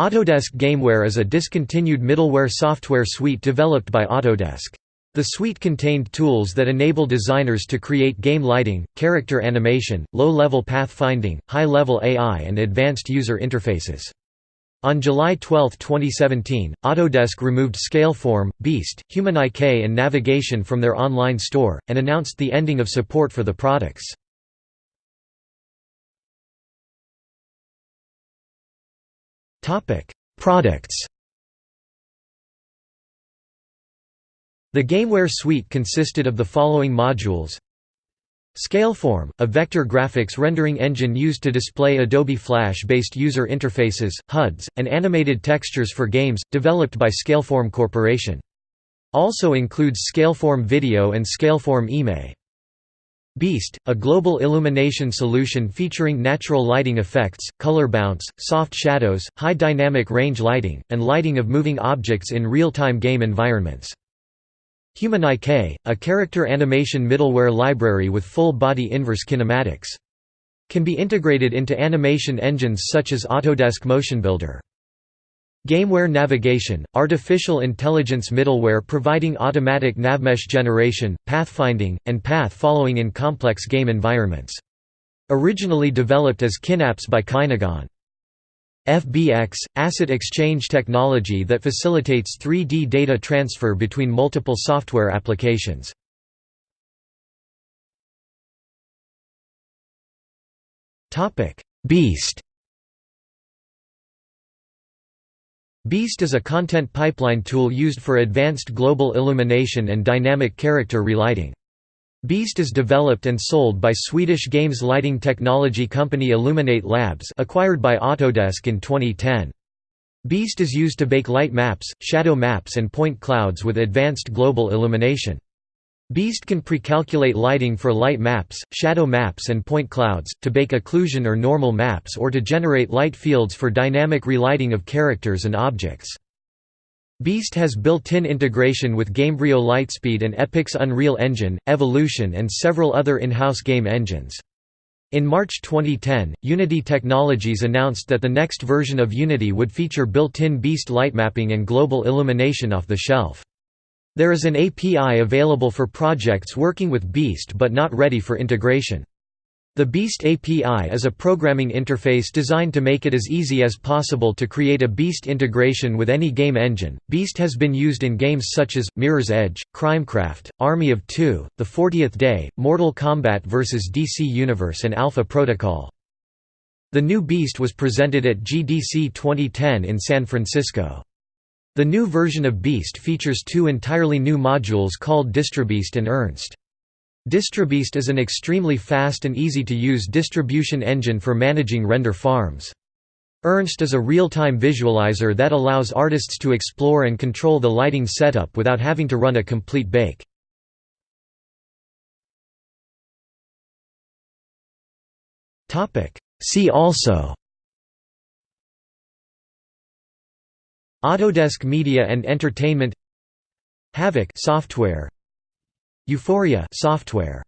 Autodesk Gameware is a discontinued middleware software suite developed by Autodesk. The suite contained tools that enable designers to create game lighting, character animation, low-level pathfinding, high-level AI and advanced user interfaces. On July 12, 2017, Autodesk removed Scaleform, Beast, HumanIK and Navigation from their online store, and announced the ending of support for the products. Products The Gameware suite consisted of the following modules Scaleform, a vector graphics rendering engine used to display Adobe Flash-based user interfaces, HUDs, and animated textures for games, developed by Scaleform Corporation. Also includes Scaleform Video and Scaleform IME. Beast, a global illumination solution featuring natural lighting effects, color bounce, soft shadows, high dynamic range lighting, and lighting of moving objects in real-time game environments. HumanIK, a character animation middleware library with full-body inverse kinematics. Can be integrated into animation engines such as Autodesk Motion Builder. Gameware Navigation, artificial intelligence middleware providing automatic navmesh generation, pathfinding, and path following in complex game environments. Originally developed as Kynapse by Kynogon. FBX – Asset exchange technology that facilitates 3D data transfer between multiple software applications. Beast Beast is a content pipeline tool used for advanced global illumination and dynamic character relighting. Beast is developed and sold by Swedish games lighting technology company Illuminate Labs acquired by Autodesk in 2010. Beast is used to bake light maps, shadow maps and point clouds with advanced global illumination. Beast can pre-calculate lighting for light maps, shadow maps and point clouds, to bake occlusion or normal maps or to generate light fields for dynamic relighting of characters and objects. Beast has built-in integration with Gamebryo Lightspeed and Epic's Unreal Engine, Evolution and several other in-house game engines. In March 2010, Unity Technologies announced that the next version of Unity would feature built-in Beast light mapping and global illumination off the shelf. There is an API available for projects working with Beast but not ready for integration. The Beast API is a programming interface designed to make it as easy as possible to create a Beast integration with any game engine. Beast has been used in games such as Mirror's Edge, Crimecraft, Army of Two, The 40th Day, Mortal Kombat vs. DC Universe, and Alpha Protocol. The new Beast was presented at GDC 2010 in San Francisco. The new version of Beast features two entirely new modules called DistroBeast and Ernst. DistroBeast is an extremely fast and easy-to-use distribution engine for managing render farms. Ernst is a real-time visualizer that allows artists to explore and control the lighting setup without having to run a complete bake. See also Autodesk Media and Entertainment. Havok software. Euphoria software